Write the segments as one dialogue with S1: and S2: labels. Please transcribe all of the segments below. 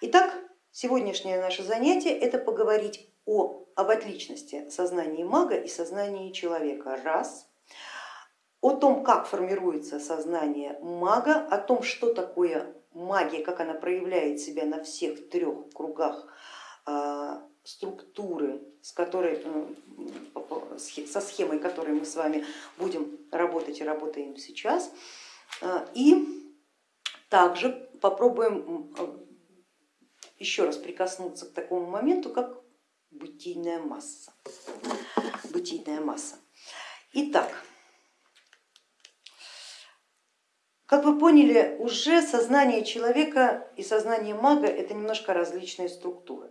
S1: Итак, сегодняшнее наше занятие это поговорить о, об отличности сознания мага и сознания человека, раз, о том, как формируется сознание мага, о том, что такое магия, как она проявляет себя на всех трех кругах а, структуры, с которой, со схемой, которой мы с вами будем работать и работаем сейчас. А, и также попробуем еще раз прикоснуться к такому моменту, как бытийная масса. Бытийная масса. Итак, как вы поняли, уже сознание человека и сознание мага это немножко различные структуры.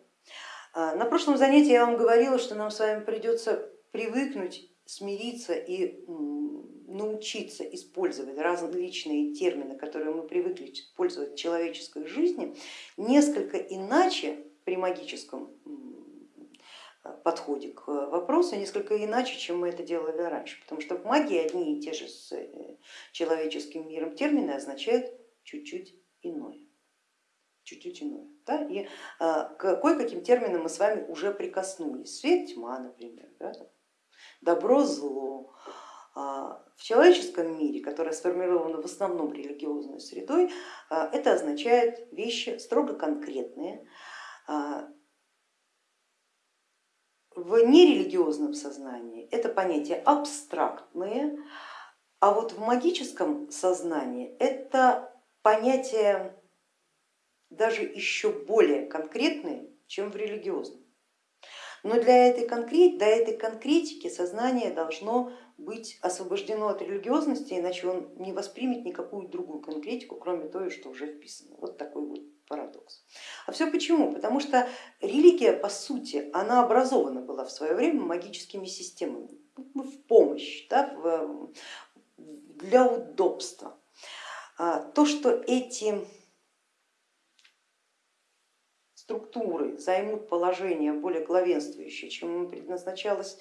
S1: А, на прошлом занятии я вам говорила, что нам с вами придется привыкнуть, смириться и научиться использовать различные термины, которые мы привыкли использовать в человеческой жизни, несколько иначе при магическом подходе к вопросу, несколько иначе, чем мы это делали раньше, потому что в магии одни и те же с э, человеческим миром термины означают чуть-чуть иное. Чуть-чуть иное. Да? И к кое-каким терминам мы с вами уже прикоснулись. Свет, тьма, например, да? добро, зло, в человеческом мире, которое сформировано в основном религиозной средой, а, это означает вещи строго конкретные. А, в нерелигиозном сознании это понятия абстрактные, а вот в магическом сознании это понятия даже еще более конкретные, чем в религиозном. Но для этой, конкрет, для этой конкретики сознание должно быть освобождено от религиозности, иначе он не воспримет никакую другую конкретику, кроме той, что уже вписано. Вот такой вот парадокс. А все почему? Потому что религия, по сути, она образована была в свое время магическими системами ну, в помощь, да, для удобства. А то, что эти структуры займут положение более главенствующее, чем им предназначалось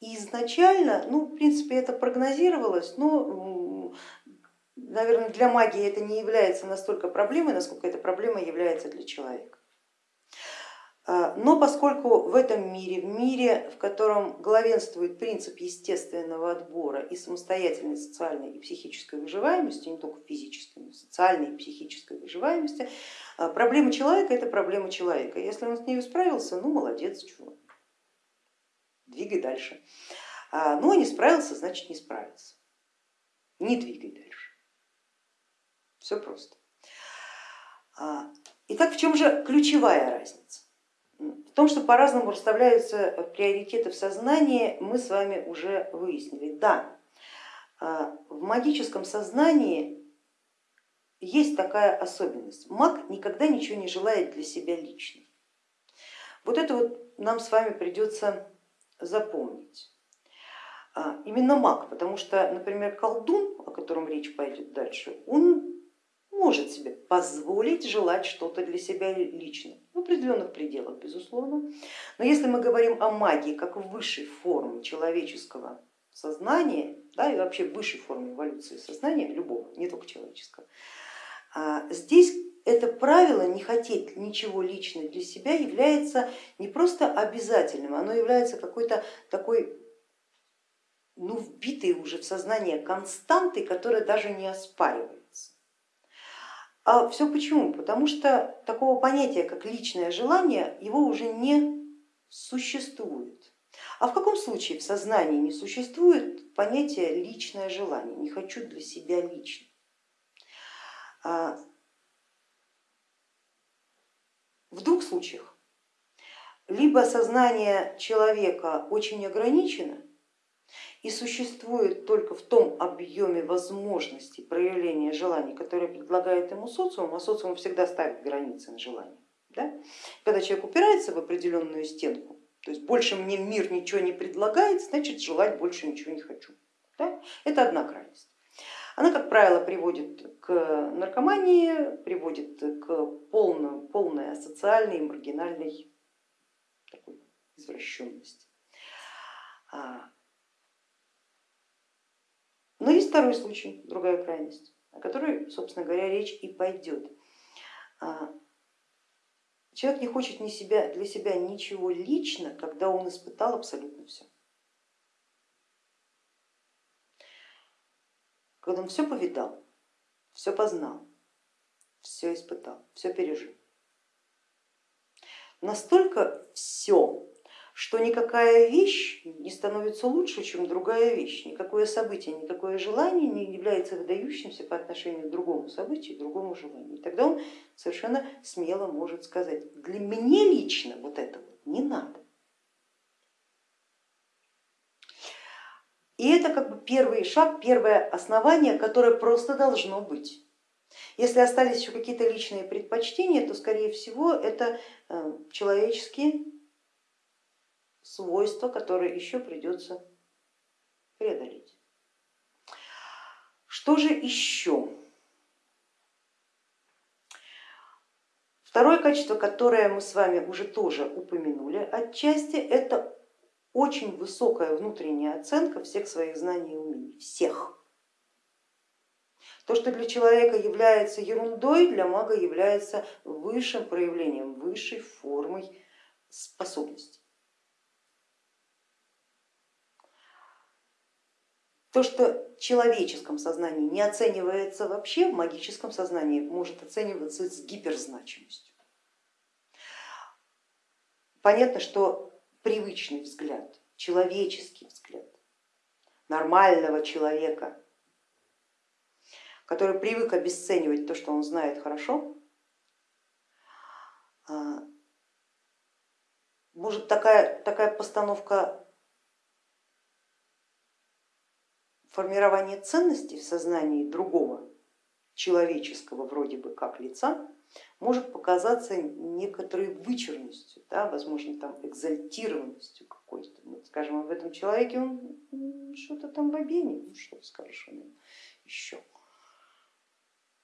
S1: изначально, ну, в принципе, это прогнозировалось, но, наверное, для магии это не является настолько проблемой, насколько эта проблема является для человека. А, но поскольку в этом мире, в мире, в котором главенствует принцип естественного отбора и самостоятельной социальной и психической выживаемости, не только физической, но и социальной и психической выживаемости, а, проблема человека это проблема человека. Если он с ней справился, ну молодец, чего, двигай дальше. А, ну, а не справился, значит не справился. Не двигай дальше. Все просто. Итак, в чем же ключевая разница? В том, что по-разному расставляются приоритеты в сознании, мы с вами уже выяснили. Да, а, в магическом сознании есть такая особенность. Маг никогда ничего не желает для себя лично. Вот это вот нам с вами придется запомнить. А, именно маг, потому что, например, колдун, о котором речь пойдет дальше, он может себе позволить желать что-то для себя лично, в определенных пределах, безусловно. Но если мы говорим о магии как высшей форме человеческого сознания, да, и вообще высшей форме эволюции сознания, любого, не только человеческого, а, здесь это правило не хотеть ничего лично для себя является не просто обязательным, оно является какой-то такой ну, вбитой уже в сознание константой, которая даже не оспаривается. А все почему? Потому что такого понятия, как личное желание, его уже не существует. А в каком случае в сознании не существует понятия личное желание, не хочу для себя лично? А, в двух случаях. Либо сознание человека очень ограничено, и существует только в том объеме возможностей проявления желаний, которые предлагает ему социум, а социум всегда ставит границы на желание. Да? Когда человек упирается в определенную стенку, то есть больше мне мир ничего не предлагает, значит желать больше ничего не хочу. Да? Это одна крайность. Она, как правило, приводит к наркомании, приводит к полной, полной асоциальной и маргинальной такой извращенности. А, но есть второй случай, другая крайность, о которой, собственно говоря, речь и пойдет. А, Человек не хочет ни себя, для себя ничего лично, когда он испытал абсолютно все. Когда он все повидал, все познал, все испытал, все пережил. Настолько все, что никакая вещь не становится лучше, чем другая вещь, никакое событие, никакое желание не является выдающимся по отношению к другому событию, другому желанию. И тогда он совершенно смело может сказать, для меня лично вот это вот не надо. И это как бы первый шаг, первое основание, которое просто должно быть. Если остались еще какие-то личные предпочтения, то скорее всего это э, человеческие свойства, которые еще придется преодолеть. Что же еще? Второе качество, которое мы с вами уже тоже упомянули отчасти, это очень высокая внутренняя оценка всех своих знаний и умений, всех. То, что для человека является ерундой, для мага является высшим проявлением, высшей формой способностей. То, что в человеческом сознании не оценивается вообще, в магическом сознании может оцениваться с гиперзначимостью. Понятно, что привычный взгляд, человеческий взгляд нормального человека, который привык обесценивать то, что он знает хорошо, а, может такая, такая постановка формирование ценностей в сознании другого человеческого вроде бы как лица может показаться некоторой вычурностью, да, возможно там экзальтированностью какой-то. Вот, скажем, в этом человеке он что-то там в обене, ну что скажешь о еще.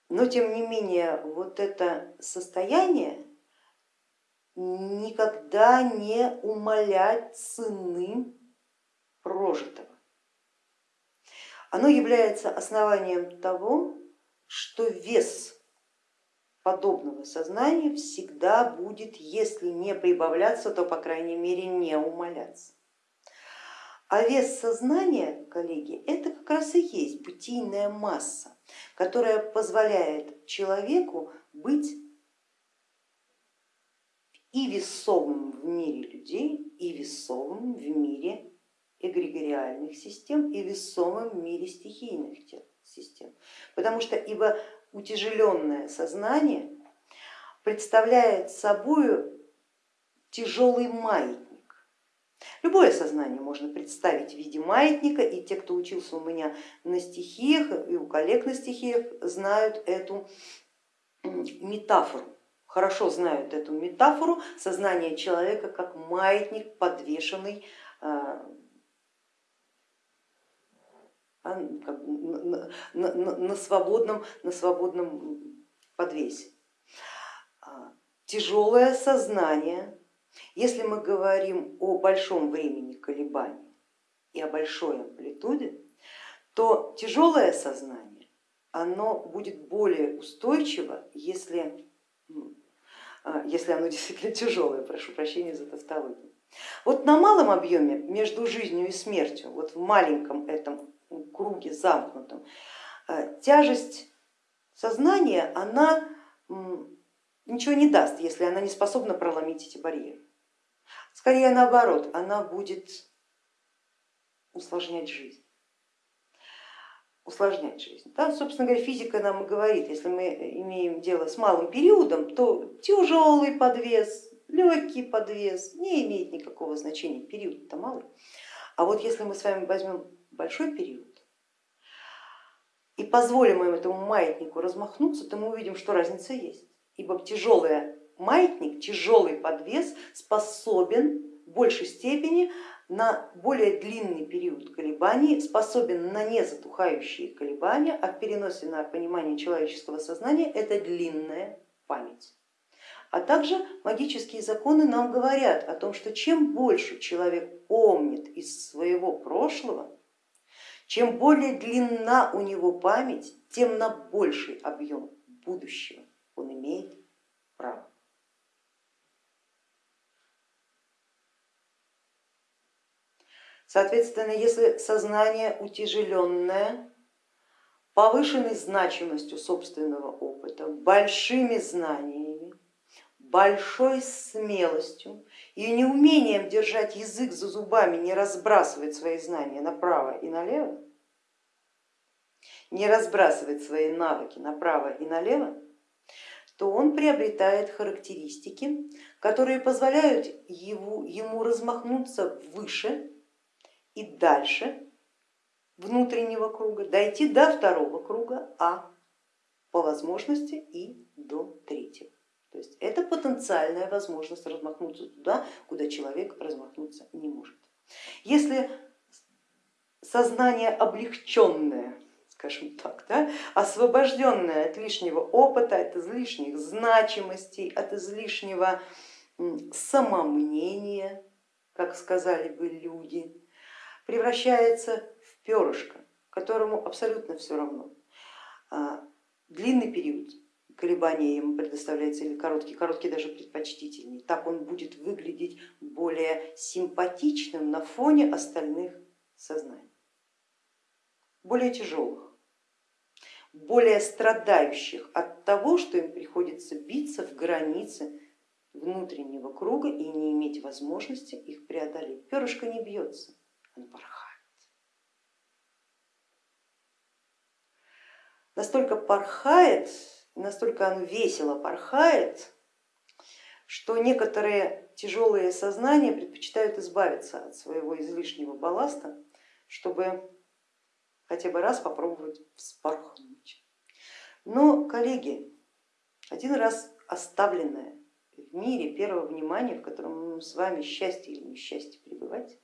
S1: Но тем не менее вот это состояние никогда не умалять цены прожитого оно является основанием того, что вес подобного сознания всегда будет, если не прибавляться, то по крайней мере не умаляться. А вес сознания, коллеги, это как раз и есть бытийная масса, которая позволяет человеку быть и весовым в мире людей, и весовым в мире эгрегориальных систем и весомым в мире стихийных систем. Потому что ибо утяжеленное сознание представляет собой тяжелый маятник. Любое сознание можно представить в виде маятника, и те, кто учился у меня на стихиях и у коллег на стихиях, знают эту метафору, хорошо знают эту метафору сознания человека как маятник, подвешенный а, а, на, на, на, свободном, на свободном подвесе. А, тяжелое сознание, если мы говорим о большом времени колебаний и о большой амплитуде, то тяжелое сознание оно будет более устойчиво, если, а, если оно действительно тяжелое, прошу прощения за тавтологию. Вот на малом объеме между жизнью и смертью, вот в маленьком этом круге замкнутом, э, тяжесть сознания, она ничего не даст, если она не способна проломить эти барьеры. Скорее наоборот, она будет усложнять жизнь. Усложнять жизнь. Да, собственно говоря, физика нам и говорит, если мы имеем дело с малым периодом, то тяжелый подвес, легкий подвес не имеет никакого значения, период-то малый. А вот если мы с вами возьмем большой период и позволим им этому маятнику размахнуться, то мы увидим, что разница есть. Ибо тяжелый маятник, тяжелый подвес способен в большей степени на более длинный период колебаний, способен на незатухающие колебания, а в переносе на понимание человеческого сознания это длинная память. А также магические законы нам говорят о том, что чем больше человек помнит из своего прошлого, чем более длинна у него память, тем на больший объем будущего он имеет право. Соответственно, если сознание утяжеленное, повышенной значимостью собственного опыта, большими знаниями, большой смелостью, и неумением держать язык за зубами, не разбрасывать свои знания направо и налево, не разбрасывать свои навыки направо и налево, то он приобретает характеристики, которые позволяют его, ему размахнуться выше и дальше внутреннего круга, дойти до второго круга, а по возможности и до третьего. То есть это потенциальная возможность размахнуться туда, куда человек размахнуться не может. Если сознание облегченное, скажем так, да, освобожденное от лишнего опыта, от излишних значимостей, от излишнего самомнения, как сказали бы люди, превращается в перышко, которому абсолютно все равно. А, длинный период колебания ему предоставляется или короткий, короткий даже предпочтительнее. Так он будет выглядеть более симпатичным на фоне остальных сознаний, более тяжелых, более страдающих от того, что им приходится биться в границы внутреннего круга и не иметь возможности их преодолеть. Перышко не бьется, оно порхает. Настолько порхает, настолько оно весело порхает, что некоторые тяжелые сознания предпочитают избавиться от своего излишнего балласта, чтобы хотя бы раз попробовать вспорхнуть. Но, коллеги, один раз оставленное в мире первого внимания, в котором с вами счастье или несчастье пребывать,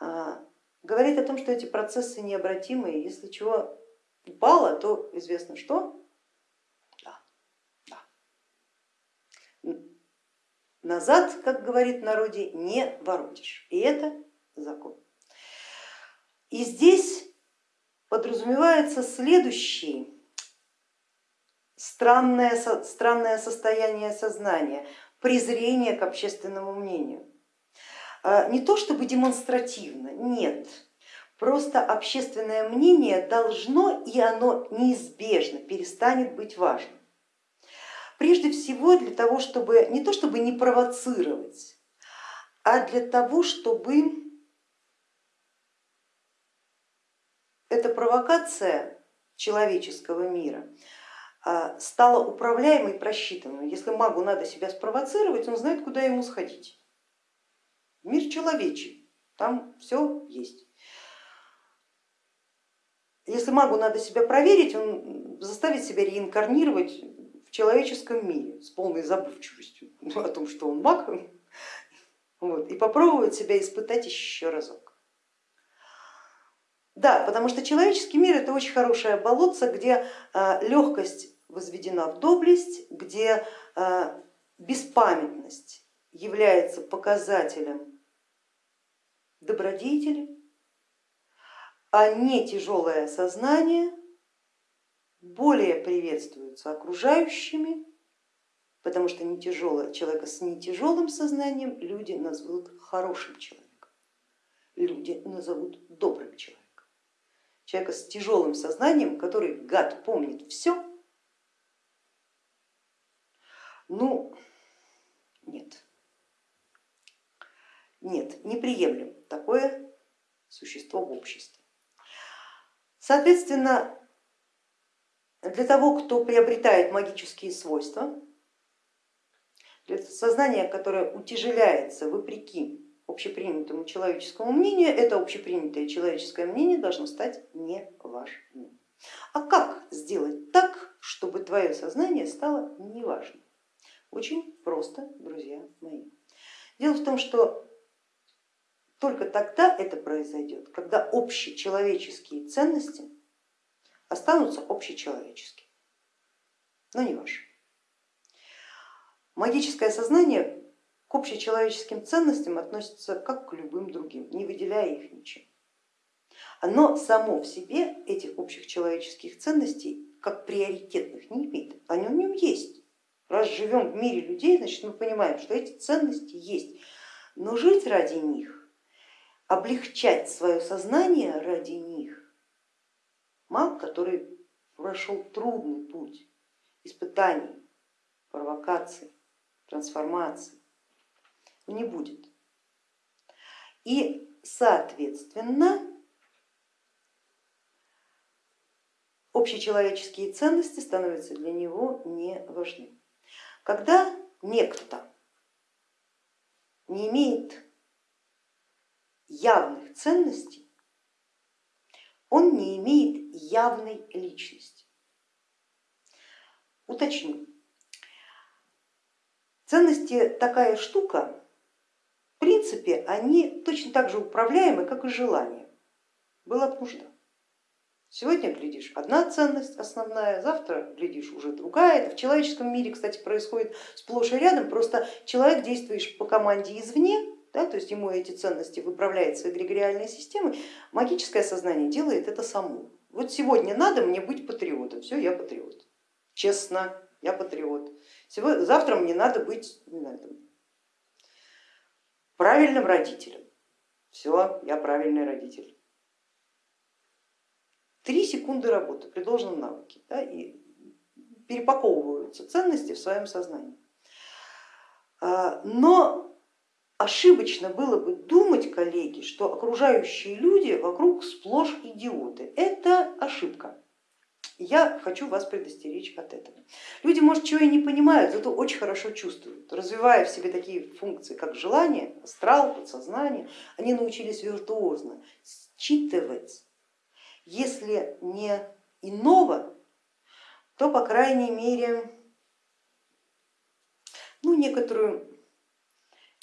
S1: а, говорит о том, что эти процессы необратимые, если чего упало, то известно что, назад, как говорит в народе, не воротишь. И это закон. И здесь подразумевается следующий странное, странное состояние сознания, презрение к общественному мнению. А, не то чтобы демонстративно, нет, просто общественное мнение должно и оно неизбежно перестанет быть важным. Прежде всего для того, чтобы не то чтобы не провоцировать, а для того, чтобы эта провокация человеческого мира а, стала управляемой просчитанной. Если магу надо себя спровоцировать, он знает, куда ему сходить. Мир человечий, там все есть. Если магу надо себя проверить, он заставит себя реинкарнировать в человеческом мире с полной забывчивостью о том, что он маг, вот, и попробовать себя испытать еще разок. Да, потому что человеческий мир это очень хорошая болотца, где а, легкость возведена в доблесть, где а, беспамятность является показателем добродетели, а не тяжелое сознание более приветствуются окружающими, потому что не тяжелое, человека с не тяжелым сознанием люди назовут хорошим человеком, люди назовут добрым человеком. Человека с тяжелым сознанием, который, гад, помнит все, ну, нет, нет, неприемлем такое существо в обществе. Соответственно, для того, кто приобретает магические свойства, для сознания, которое утяжеляется вопреки общепринятому человеческому мнению, это общепринятое человеческое мнение должно стать неважным. А как сделать так, чтобы твое сознание стало неважным? Очень просто, друзья мои. Дело в том, что только тогда это произойдет, когда общечеловеческие ценности останутся общечеловеческие, но не ваши. Магическое сознание к общечеловеческим ценностям относится как к любым другим, не выделяя их ничем. Оно само в себе этих общих человеческих ценностей как приоритетных не имеет, они в нем есть. Раз живем в мире людей, значит мы понимаем, что эти ценности есть, но жить ради них облегчать свое сознание ради них. Маг, который прошел трудный путь испытаний, провокаций, трансформаций, не будет. И соответственно общечеловеческие ценности становятся для него не важны. Когда некто не имеет явных ценностей, он не имеет явной личности. Уточню. Ценности такая штука, в принципе, они точно так же управляемы, как и желания. Была бы нужда. Сегодня глядишь одна ценность основная, завтра глядишь уже другая. Это в человеческом мире, кстати, происходит сплошь и рядом, просто человек, действуешь по команде извне, да, то есть ему эти ценности выправляет свои эгрегориальные системы, магическое сознание делает это само. Вот сегодня надо мне быть патриотом, все, я патриот. Честно, я патриот. Сегодня, завтра мне надо быть не знаю, там, правильным родителем. Все, я правильный родитель. Три секунды работы при должном навыке да, и перепаковываются ценности в своем сознании. А, но ошибочно было бы думать, коллеги, что окружающие люди вокруг сплошь идиоты. Это ошибка. Я хочу вас предостеречь от этого. Люди, может, чего и не понимают, зато очень хорошо чувствуют. Развивая в себе такие функции, как желание, астрал, подсознание, они научились виртуозно считывать если не иного, то по крайней мере ну, некоторую,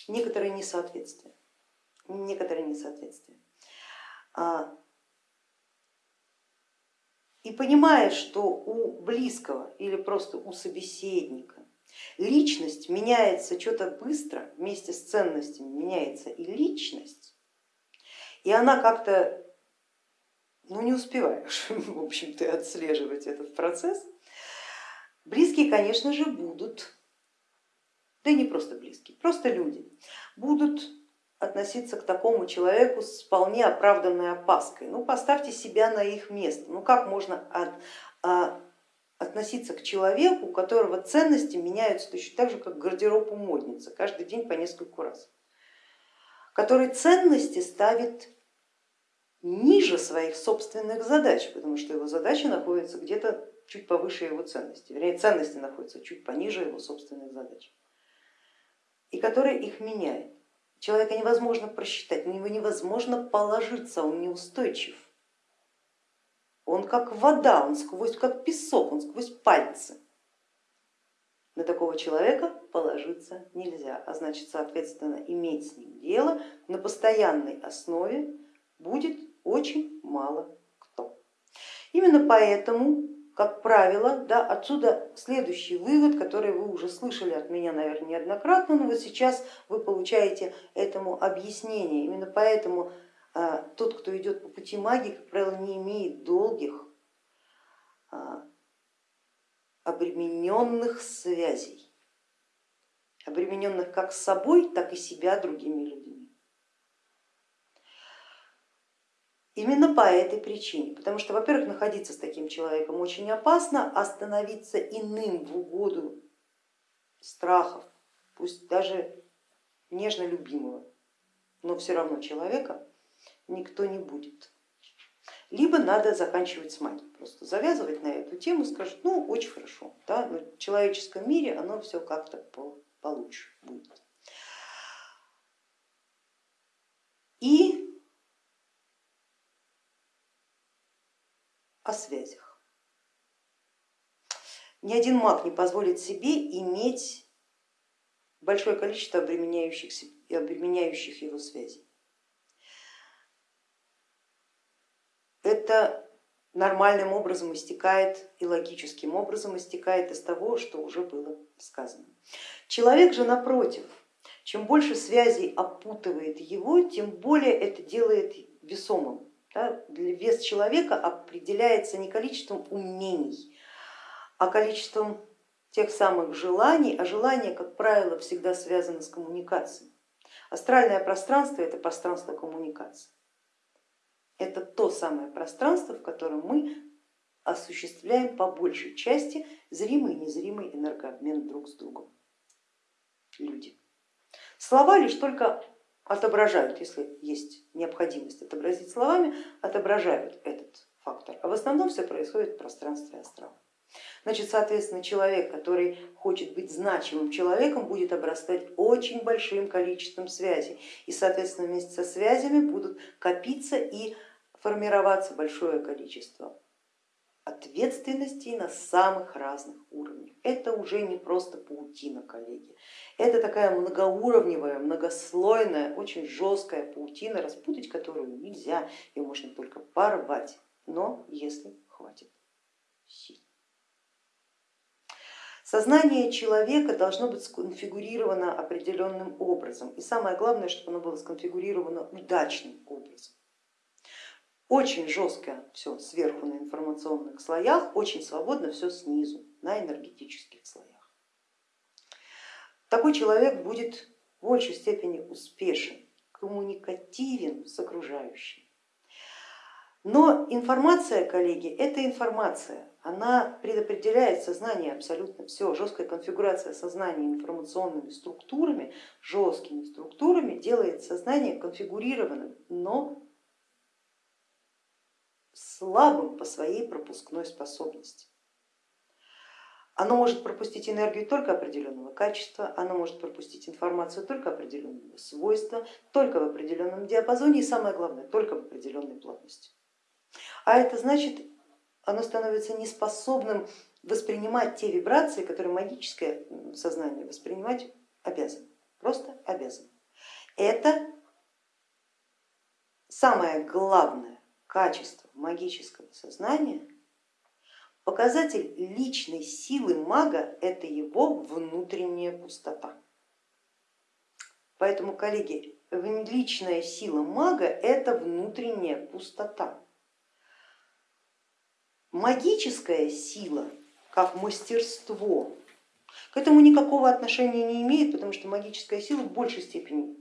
S1: некоторое несоответствие. Некоторое несоответствие. А, и понимая, что у близкого или просто у собеседника личность меняется что-то быстро, вместе с ценностями меняется и личность, и она как-то ну не успеваешь, в общем-то, отслеживать этот процесс. Близкие, конечно же, будут, да и не просто близкие, просто люди, будут относиться к такому человеку с вполне оправданной опаской. Ну поставьте себя на их место. Ну как можно от, а, относиться к человеку, у которого ценности меняются точно так же, как гардероб у модницы, каждый день по нескольку раз, который ценности ставит ниже своих собственных задач, потому что его задачи находятся где-то чуть повыше его ценности, вернее ценности находятся чуть пониже его собственных задач, и который их меняет. Человека невозможно просчитать, на него невозможно положиться, он неустойчив. Он как вода, он сквозь, как песок, он сквозь пальцы. На такого человека положиться нельзя, а значит, соответственно, иметь с ним дело на постоянной основе будет очень мало кто. Именно поэтому, как правило, да, отсюда следующий вывод, который вы уже слышали от меня, наверное, неоднократно, но вот сейчас вы получаете этому объяснение. Именно поэтому а, тот, кто идет по пути магии, как правило, не имеет долгих а, обремененных связей, обремененных как с собой, так и себя другими людьми. Именно по этой причине, потому что, во-первых, находиться с таким человеком очень опасно, а становиться иным в угоду страхов, пусть даже нежно любимого, но все равно человека никто не будет. Либо надо заканчивать с магией, просто завязывать на эту тему, скажут, ну очень хорошо, да, но в человеческом мире оно все как-то получше будет. И о связях. Ни один маг не позволит себе иметь большое количество обременяющих, обременяющих его связей. Это нормальным образом истекает и логическим образом истекает из того, что уже было сказано. Человек же напротив, чем больше связей опутывает его, тем более это делает весомым да, вес человека определяется не количеством умений, а количеством тех самых желаний, а желания, как правило, всегда связаны с коммуникацией. Астральное пространство это пространство коммуникации. Это то самое пространство, в котором мы осуществляем по большей части зримый и незримый энергообмен друг с другом. Люди. Слова лишь только отображают, если есть необходимость отобразить словами, отображают этот фактор. А в основном все происходит в пространстве астрала. Значит, соответственно, человек, который хочет быть значимым человеком, будет обрастать очень большим количеством связей. И, соответственно, вместе со связями будут копиться и формироваться большое количество ответственностей на самых разных уровнях. Это уже не просто паутина, коллеги. Это такая многоуровневая, многослойная, очень жесткая паутина, распутать которую нельзя, ее можно только порвать, но если хватит сил. Сознание человека должно быть сконфигурировано определенным образом. И самое главное, чтобы оно было сконфигурировано удачным образом. Очень жестко все сверху на информационных слоях, очень свободно все снизу на энергетических слоях. Такой человек будет в большей степени успешен, коммуникативен с окружающим. Но информация, коллеги, это информация, она предопределяет сознание абсолютно все. Жесткая конфигурация сознания информационными структурами, жесткими структурами делает сознание конфигурированным, но слабым по своей пропускной способности. Оно может пропустить энергию только определенного качества, оно может пропустить информацию только определенного свойства, только в определенном диапазоне и самое главное, только в определенной плотности. А это значит, оно становится неспособным воспринимать те вибрации, которые магическое сознание воспринимать обязано, просто обязано. Это самое главное качество магического сознания, показатель личной силы мага это его внутренняя пустота. Поэтому, коллеги, личная сила мага это внутренняя пустота. Магическая сила, как мастерство, к этому никакого отношения не имеет, потому что магическая сила в большей степени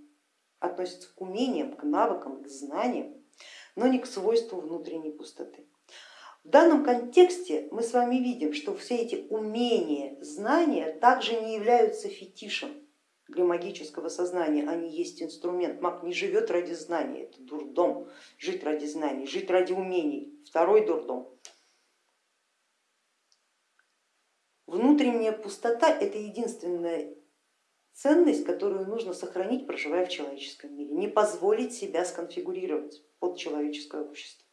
S1: относится к умениям, к навыкам, к знаниям, но не к свойству внутренней пустоты. В данном контексте мы с вами видим, что все эти умения, знания также не являются фетишем для магического сознания, они есть инструмент. Маг не живет ради знаний, это дурдом, жить ради знаний, жить ради умений, второй дурдом. Внутренняя пустота это единственная ценность, которую нужно сохранить, проживая в человеческом мире, не позволить себя сконфигурировать под человеческое общество.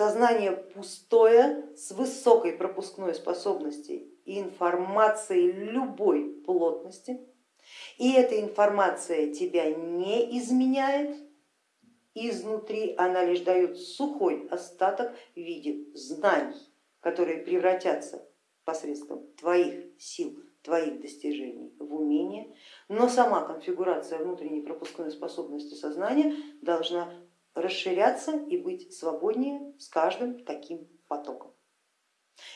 S1: Сознание пустое, с высокой пропускной способностью и информацией любой плотности, и эта информация тебя не изменяет, изнутри она лишь дает сухой остаток в виде знаний которые превратятся посредством твоих сил, твоих достижений в умение, но сама конфигурация внутренней пропускной способности сознания должна расширяться и быть свободнее с каждым таким потоком.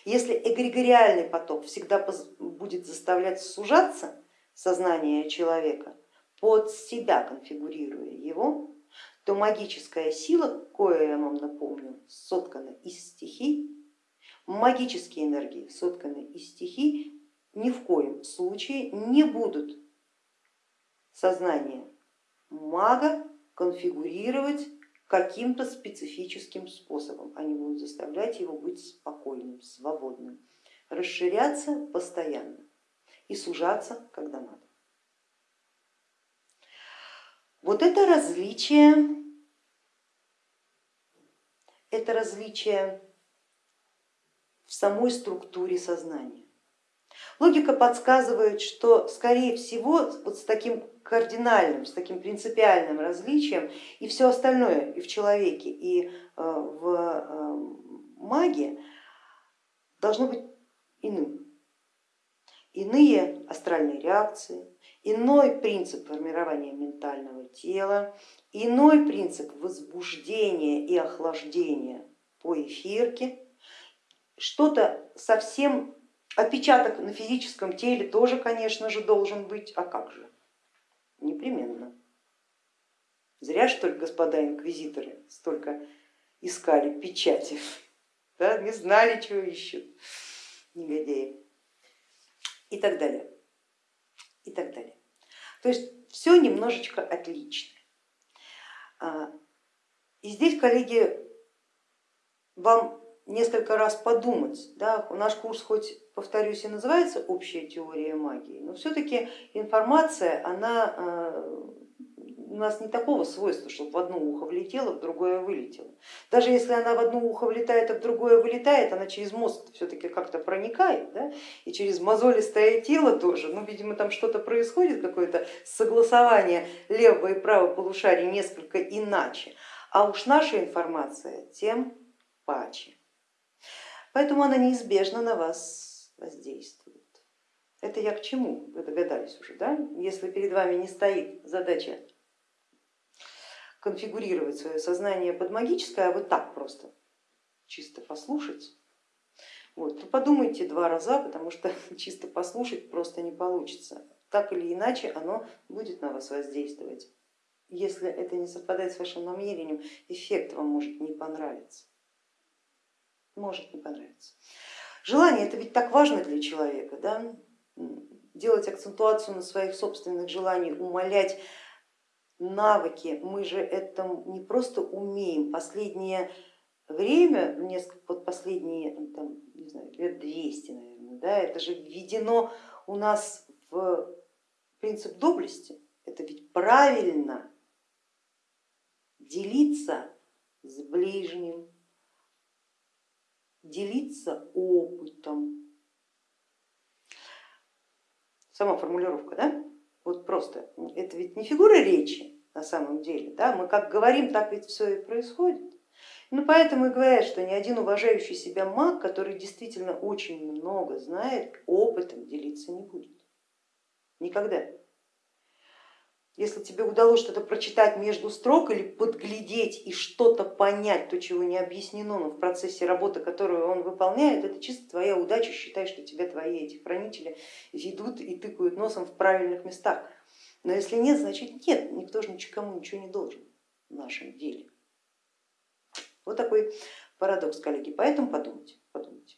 S1: Если эгрегориальный поток всегда будет заставлять сужаться сознание человека, под себя конфигурируя его, то магическая сила, кое я вам напомню, соткана из стихий, магические энергии, сотканные из стихий, ни в коем случае не будут сознание мага конфигурировать каким-то специфическим способом. Они будут заставлять его быть спокойным, свободным, расширяться постоянно и сужаться, когда надо. Вот это различие, это различие в самой структуре сознания. Логика подсказывает, что скорее всего вот с таким кардинальным, с таким принципиальным различием и все остальное и в человеке, и э, в э, маге должно быть иным. Иные астральные реакции, иной принцип формирования ментального тела, иной принцип возбуждения и охлаждения по эфирке, что-то совсем, отпечаток на физическом теле тоже, конечно же, должен быть, а как же? Непременно. Зря что ли, господа инквизиторы, столько искали печати, да, не знали, чего ищут негодяи и так далее, и так далее. То есть все немножечко отлично. А, и здесь, коллеги, вам несколько раз подумать, да, наш курс хоть, повторюсь, и называется общая теория магии, но все-таки информация, она а, у нас не такого свойства, чтобы в одно ухо влетело, в другое вылетело. Даже если она в одно ухо влетает, а в другое вылетает, она через мозг все-таки как-то проникает, да? и через мозолистое тело тоже, ну, видимо, там что-то происходит, какое-то согласование левого и правого полушария несколько иначе. А уж наша информация тем паче. Поэтому она неизбежно на вас воздействует. Это я к чему? Вы догадались уже, да? Если перед вами не стоит задача конфигурировать свое сознание под магическое, а вы так просто чисто послушать, вот, то подумайте два раза, потому что чисто послушать просто не получится. Так или иначе оно будет на вас воздействовать. Если это не совпадает с вашим намерением, эффект вам может не понравиться. Может не понравиться. Желание это ведь так важно для человека, да? делать акцентуацию на своих собственных желаниях, умолять навыки, мы же это не просто умеем, последнее время, несколько, вот последние ну, там, не знаю, лет 200, наверное, да, это же введено у нас в принцип доблести, это ведь правильно делиться с ближним, делиться опытом. Сама формулировка, да? Вот просто, это ведь не фигура речи на самом деле, да? мы как говорим, так ведь все и происходит. Ну, поэтому и говорят, что ни один уважающий себя маг, который действительно очень много знает, опытом делиться не будет. Никогда. Если тебе удалось что-то прочитать между строк или подглядеть и что-то понять, то, чего не объяснено, но в процессе работы, которую он выполняет, это чисто твоя удача, считай, что тебя твои эти хранители ведут и тыкают носом в правильных местах. Но если нет, значит нет, никто же никому ничего не должен в нашем деле. Вот такой парадокс, коллеги, поэтому подумайте. подумайте.